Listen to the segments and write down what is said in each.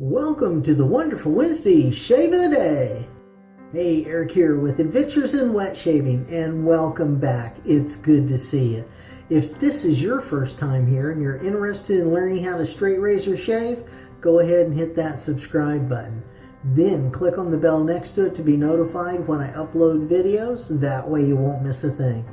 Welcome to the Wonderful Wednesday Shave of the Day. Hey, Eric here with Adventures in Wet Shaving, and welcome back. It's good to see you. If this is your first time here and you're interested in learning how to straight razor shave, go ahead and hit that subscribe button. Then click on the bell next to it to be notified when I upload videos. That way you won't miss a thing.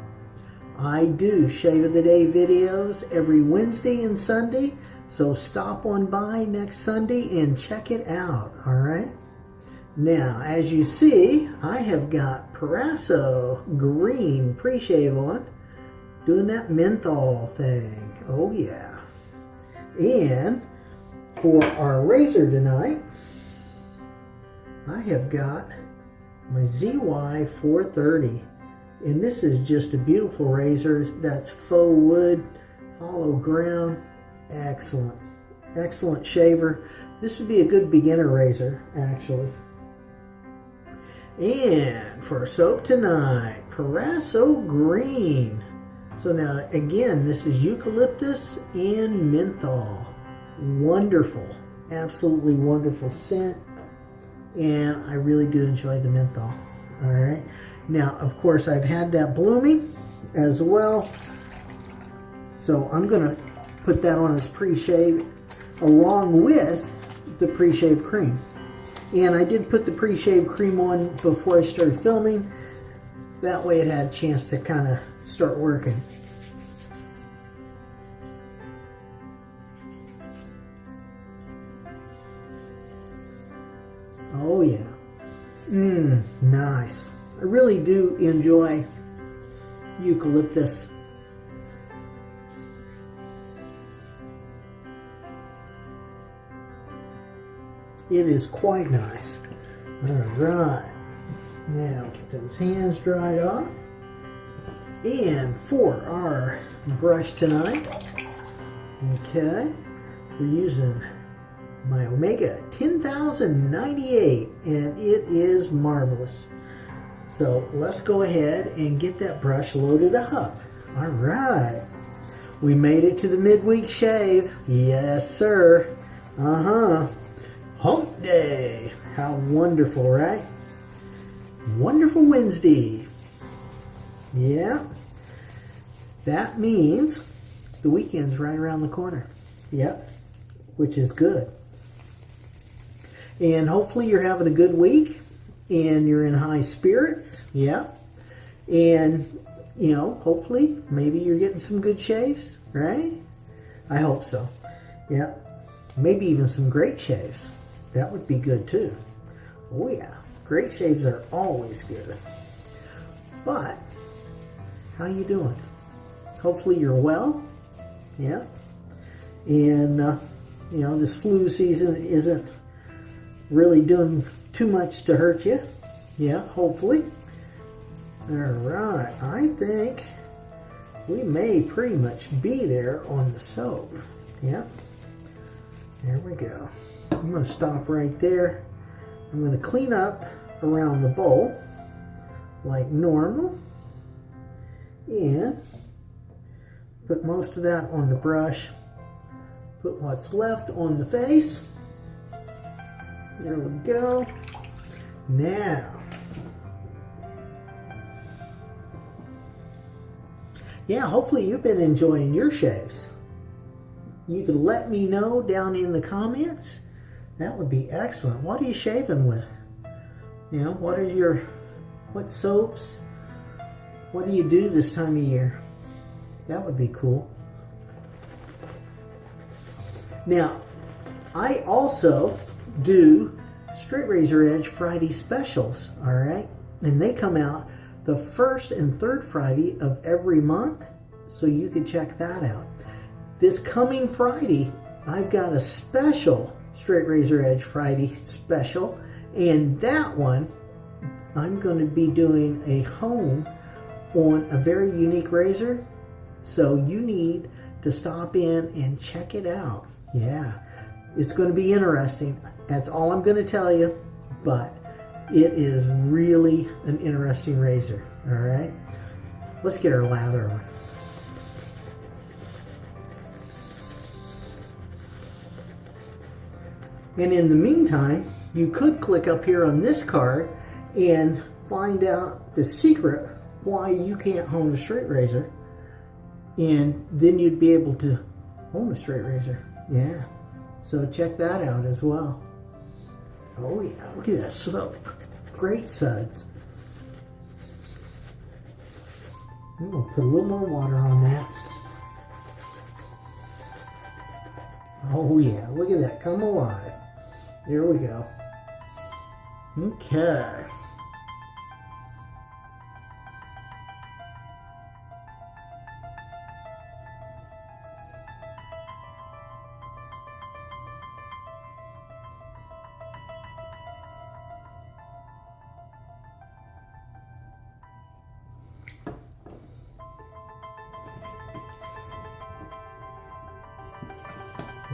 I do Shave of the Day videos every Wednesday and Sunday. So stop on by next Sunday and check it out, all right? Now, as you see, I have got Proraso Green Pre-Shave on, doing that menthol thing. Oh, yeah. And for our razor tonight, I have got my ZY430. And this is just a beautiful razor that's faux wood, hollow ground, Excellent. Excellent shaver. This would be a good beginner razor, actually. And for soap tonight, Proraso Green. So now, again, this is eucalyptus and menthol. Wonderful. Absolutely wonderful scent. And I really do enjoy the menthol. All right. Now, of course, I've had that blooming as well. So I'm going to put that on as pre-shave along with the pre-shave cream. And I did put the pre-shave cream on before I started filming. That way it had a chance to kind of start working. Oh yeah. Mmm, nice. I really do enjoy eucalyptus It is quite nice. All right. Now get those hands dried off. And for our brush tonight, okay, we're using my Omega 10098 and it is marvelous. So let's go ahead and get that brush loaded up. All right. We made it to the midweek shave. Yes, sir. Uh-huh. Hump Day. How wonderful, right? Wonderful Wednesday. Yeah. That means the weekend's right around the corner. Yep. Which is good. And hopefully you're having a good week and you're in high spirits. Yeah. And, you know, hopefully maybe you're getting some good shaves, right? I hope so. Yeah. Maybe even some great shaves. That would be good too. Oh yeah, great shaves are always good. But, how you doing? Hopefully you're well. Yeah. And, uh, you know, this flu season isn't really doing too much to hurt you. Yeah, hopefully. All right, I think we may pretty much be there on the soap. Yeah. There we go. I'm going to stop right there. I'm going to clean up around the bowl like normal and put most of that on the brush. Put what's left on the face. There we go. Now, yeah, hopefully you've been enjoying your shaves. You can let me know down in the comments that would be excellent. What are you shaving with? You know, what are your, what soaps? What do you do this time of year? That would be cool. Now, I also do Straight Razor Edge Friday specials, all right? And they come out the first and third Friday of every month, so you can check that out. This coming Friday, I've got a special Straight Razor Edge Friday special. And that one, I'm going to be doing a home on a very unique razor. So you need to stop in and check it out. Yeah, it's going to be interesting. That's all I'm going to tell you. But it is really an interesting razor. All right. Let's get our lather on. And in the meantime, you could click up here on this card and find out the secret why you can't hone a straight razor. And then you'd be able to hone a straight razor. Yeah. So check that out as well. Oh yeah, look at that slope. Great suds. I'm gonna put a little more water on that. Oh yeah, look at that, come alive. Here we go. Okay.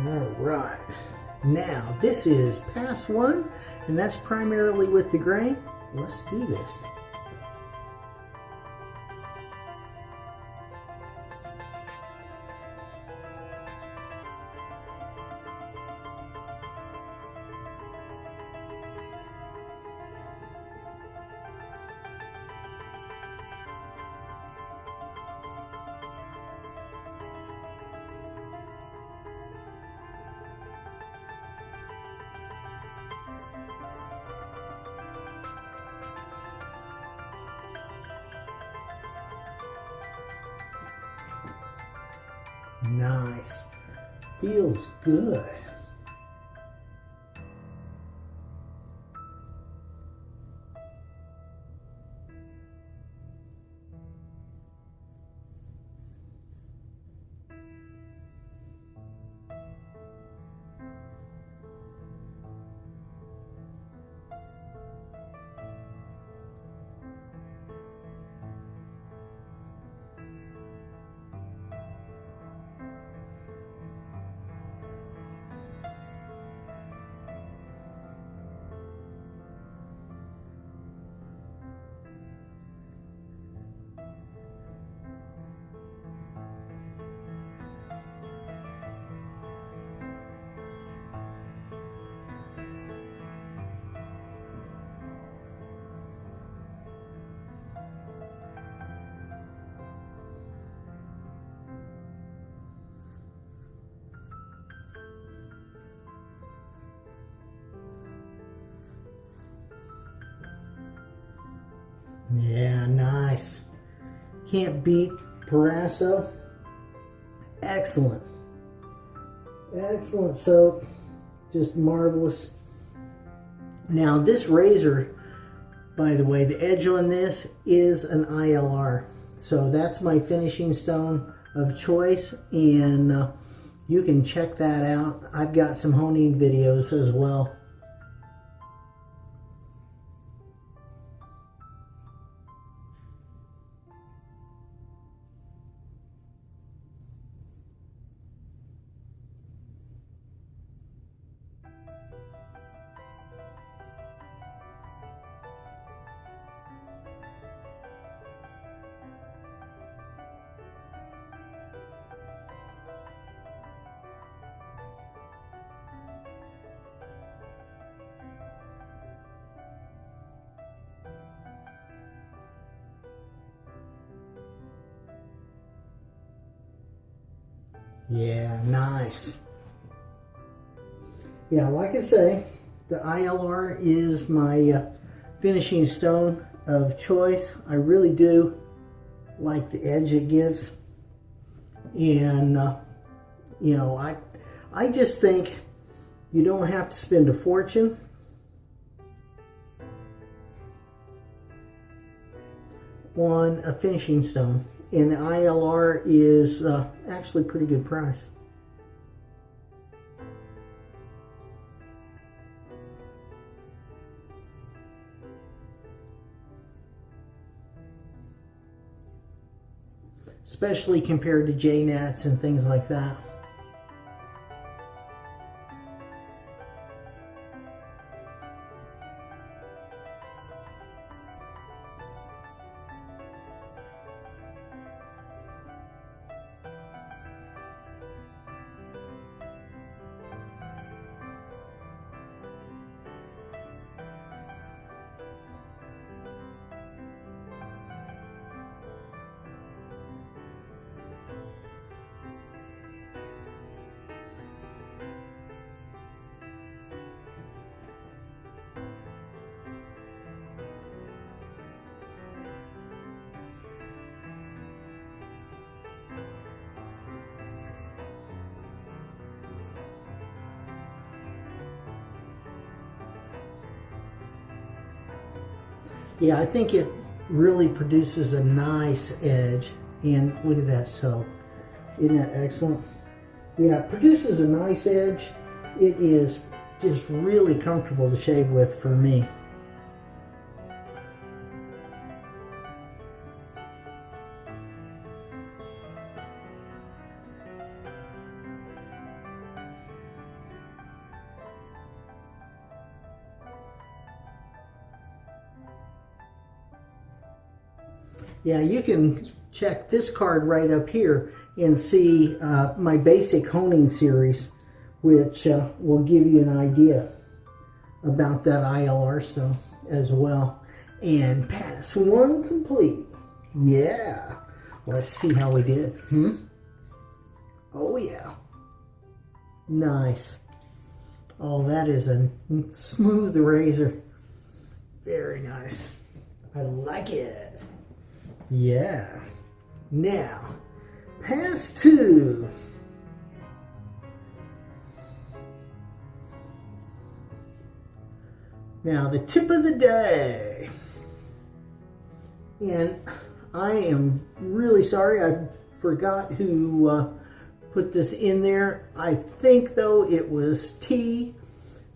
All right. Now, this is pass one, and that's primarily with the grain. Let's do this. Nice. Feels good. Can't beat Proraso. Excellent. Excellent soap. Just marvelous. Now this razor, by the way, the edge on this is an ILR. So that's my finishing stone of choice and uh, you can check that out. I've got some honing videos as well. Yeah, nice. Yeah, like I say, the ILR is my uh, finishing stone of choice. I really do like the edge it gives. And, uh, you know, I, I just think you don't have to spend a fortune. on a finishing stone and the ILR is uh, actually pretty good price. Especially compared to J-Nats and things like that. Yeah, I think it really produces a nice edge. And look at that so. Isn't that excellent? Yeah, it produces a nice edge. It is just really comfortable to shave with for me. Yeah, you can check this card right up here and see uh, my basic honing series, which uh, will give you an idea about that ILR stone as well. And pass one complete. Yeah. Let's see how we did. Hmm? Oh, yeah. Nice. Oh, that is a smooth razor. Very nice. I like it. Yeah. Now, pass two. Now, the tip of the day. And I am really sorry I forgot who uh, put this in there. I think, though, it was T.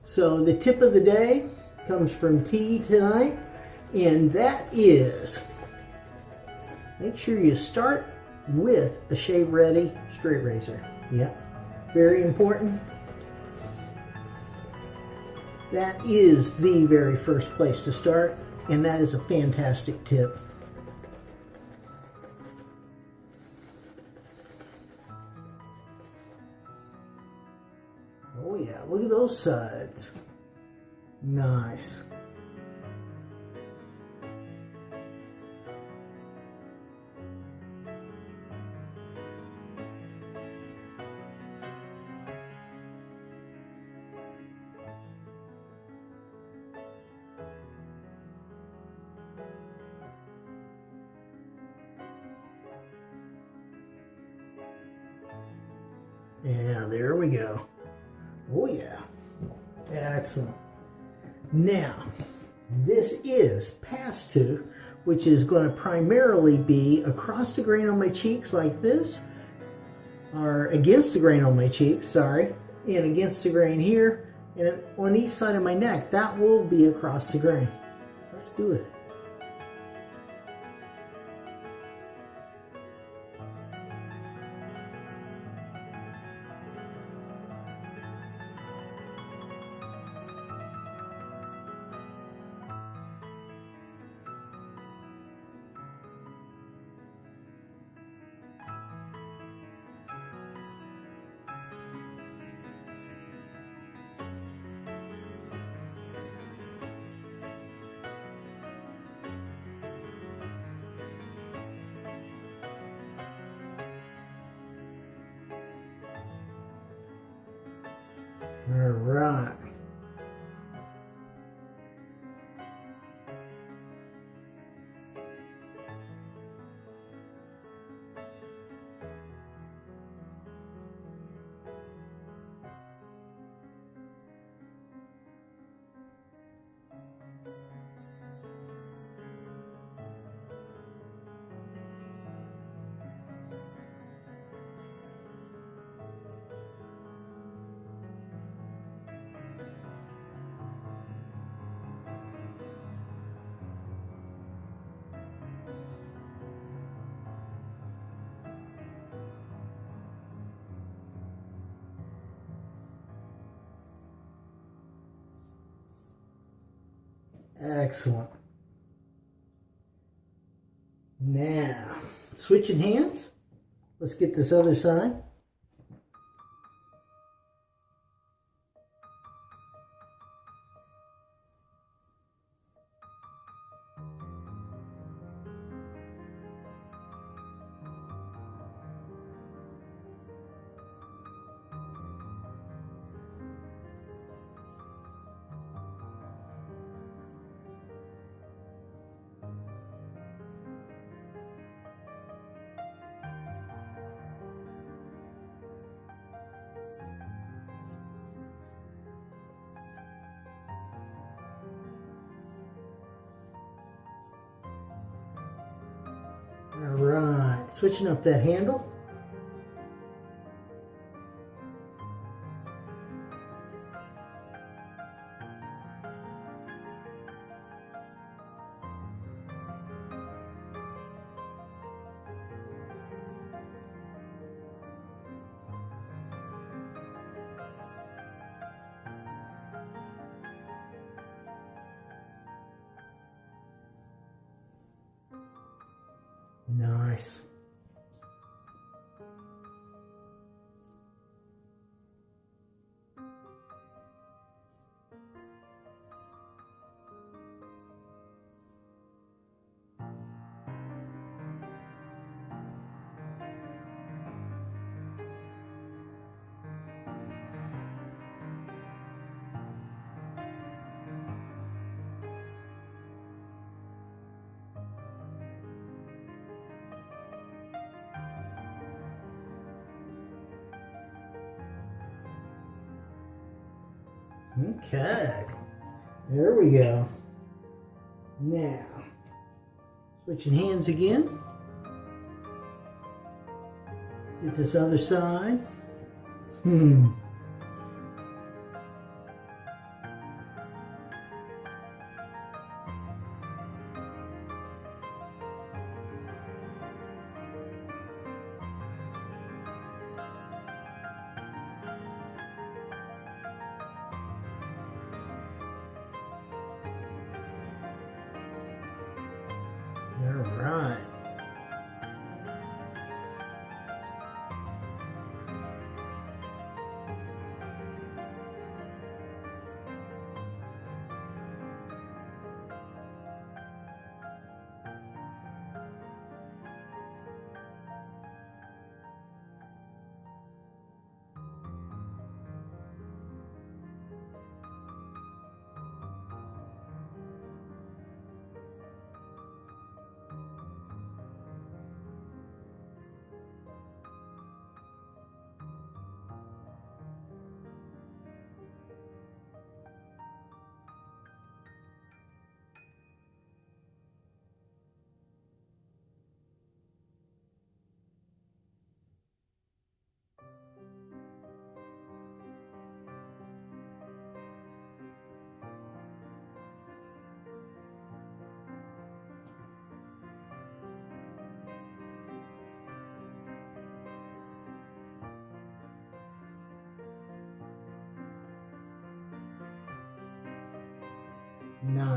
So the tip of the day comes from T tonight. And that is make sure you start with a shave ready straight razor. Yep, very important. That is the very first place to start, and that is a fantastic tip. Oh yeah, look at those sides. Nice. Yeah, there we go. Oh yeah. Excellent. Now, this is pass two, which is going to primarily be across the grain on my cheeks like this, or against the grain on my cheeks, sorry, and against the grain here, and on each side of my neck. That will be across the grain. Let's do it. Excellent. Now, switching hands. Let's get this other side. Switching up that handle. Okay. There we go. Now, switching hands again. Get this other side. Hmm.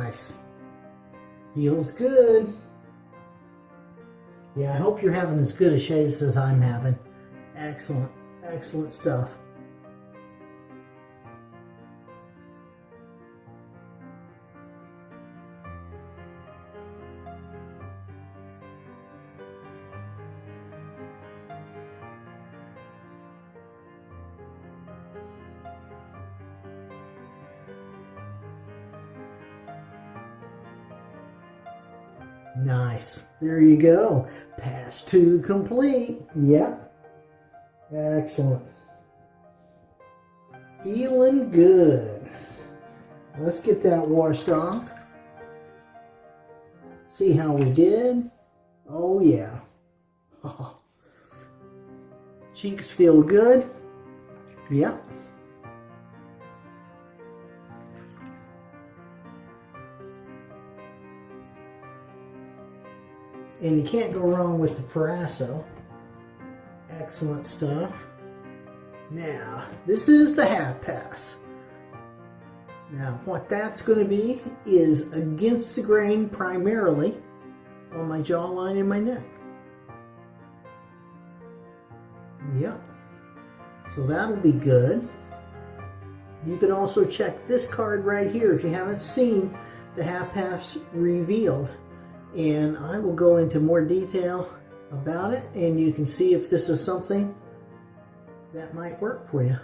Nice. Feels good. Yeah, I hope you're having as good a shaves as I'm having. Excellent, excellent stuff. There you go. Pass two complete. Yep. Excellent. Feeling good. Let's get that washed off. See how we did. Oh, yeah. Oh. Cheeks feel good. Yep. And you can't go wrong with the Proraso. Excellent stuff. Now, this is the half pass. Now, what that's going to be is against the grain primarily on my jawline and my neck. Yep. So that'll be good. You can also check this card right here if you haven't seen the half pass revealed and I will go into more detail about it and you can see if this is something that might work for you.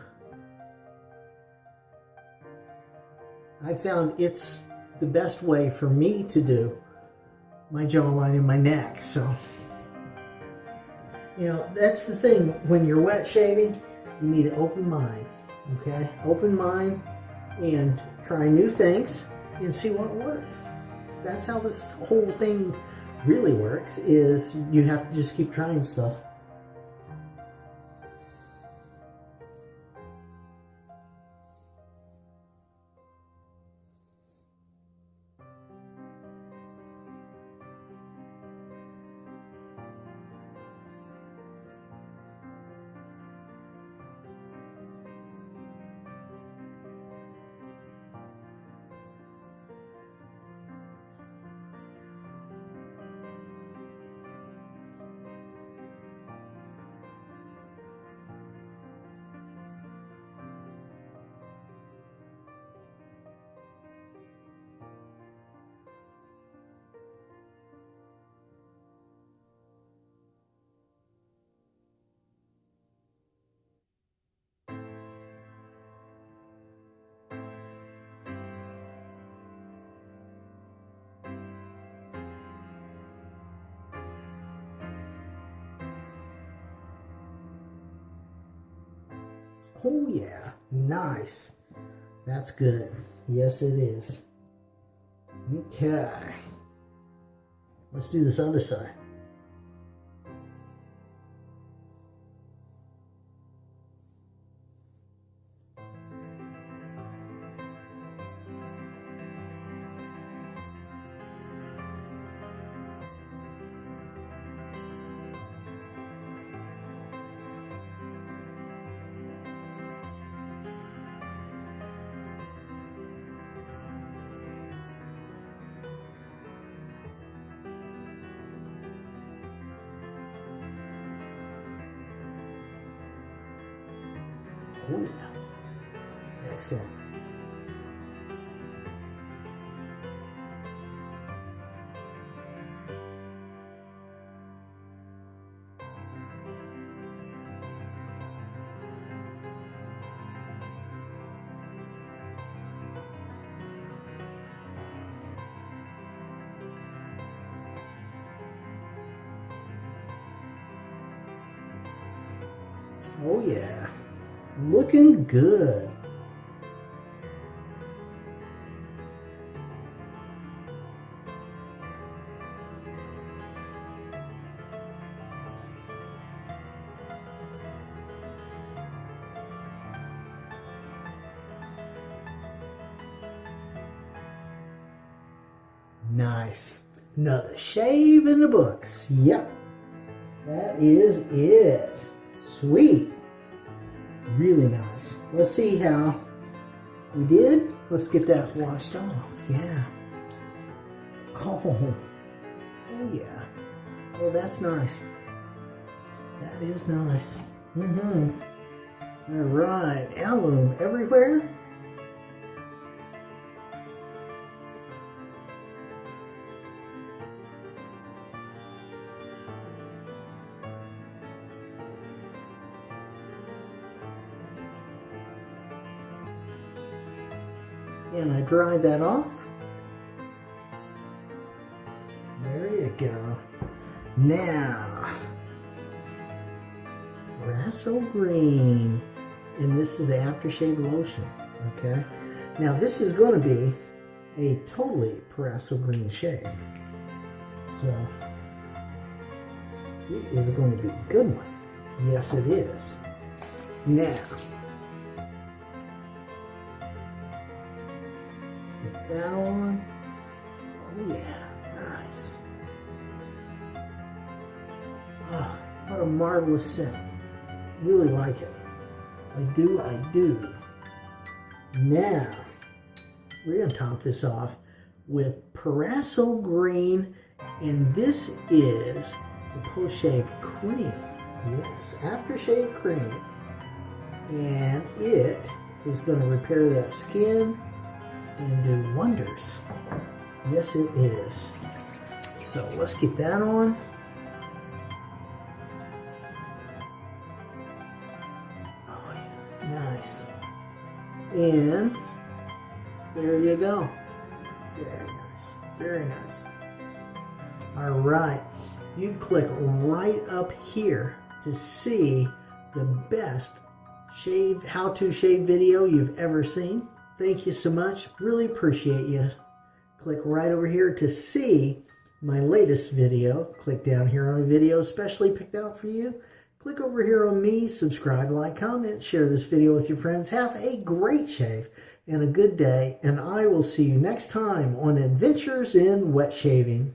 I found it's the best way for me to do my jawline and my neck. So, you know, that's the thing. When you're wet shaving, you need an open mind, okay? Open mind and try new things and see what works that's how this whole thing really works is you have to just keep trying stuff. Oh yeah, nice. That's good. Yes, it is. Okay. Let's do this other side. Oh yeah. Looking good. Nice. Another shave in the books. Yep. That is it. Sweet. Really nice. Let's see how we did. Let's get that washed off. Yeah. Oh. Oh yeah. Oh, that's nice. That is nice. Mm-hmm. All right. Alum everywhere. And I dry that off. There you go. Now, Rasso Green, and this is the aftershave lotion, okay? Now this is going to be a totally Proraso Green shave. So, it is going to be a good one. Yes, it is. Now, that on. Oh yeah, nice. Oh, what a marvelous scent. Really like it. I do, I do. Now, we're going to top this off with Proraso Green, and this is the post-shave cream. Yes, aftershave cream. And it is going to repair that skin and do wonders. Yes, it is. So let's get that on. Oh, nice. And there you go. Very nice. Very nice. All right. You click right up here to see the best shave, how to shave video you've ever seen. Thank you so much. Really appreciate you. Click right over here to see my latest video, click down here on a video specially picked out for you. Click over here on me, subscribe, like, comment, share this video with your friends. Have a great shave and a good day, and I will see you next time on Adventures in Wet Shaving.